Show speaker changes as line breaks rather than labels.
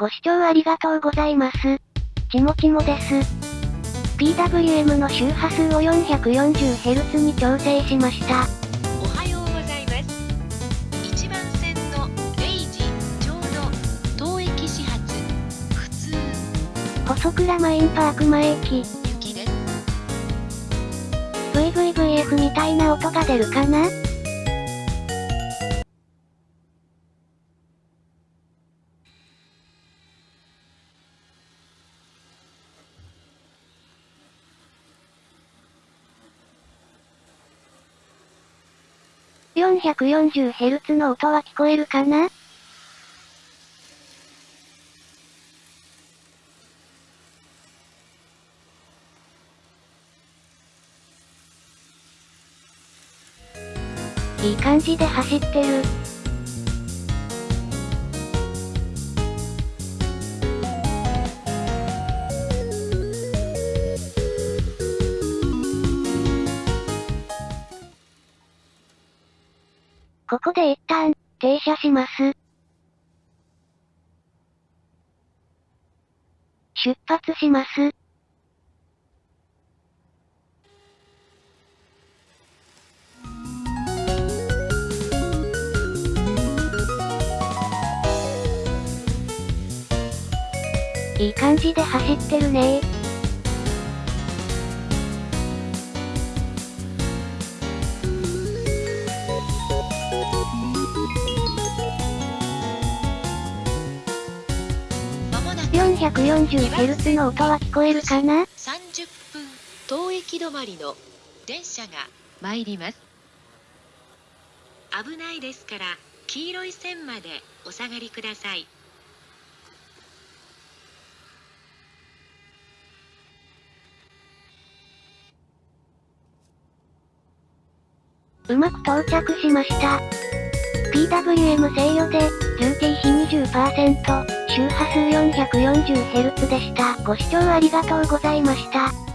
ご視聴ありがとうございます。ちもちもです。PWM の周波数を 440Hz に調整しました。
おはようございます。1番線の0時ちょうど当駅始発普通
細倉マインパーク前駅
雪です
VVVF みたいな音が出るかな？440Hz の音は聞こえるかな？いい感じで走ってる。ここで一旦、停車します。出発します。いい感じで走ってるね 440Hz の音は聞こえるかな
?30 分、当駅止まりの電車が参ります。危ないですから、黄色い線までお下がりください。
うまく到着しました。PWM 制御で、重低比20%、周波数 440Hz でした。ご視聴ありがとうございました。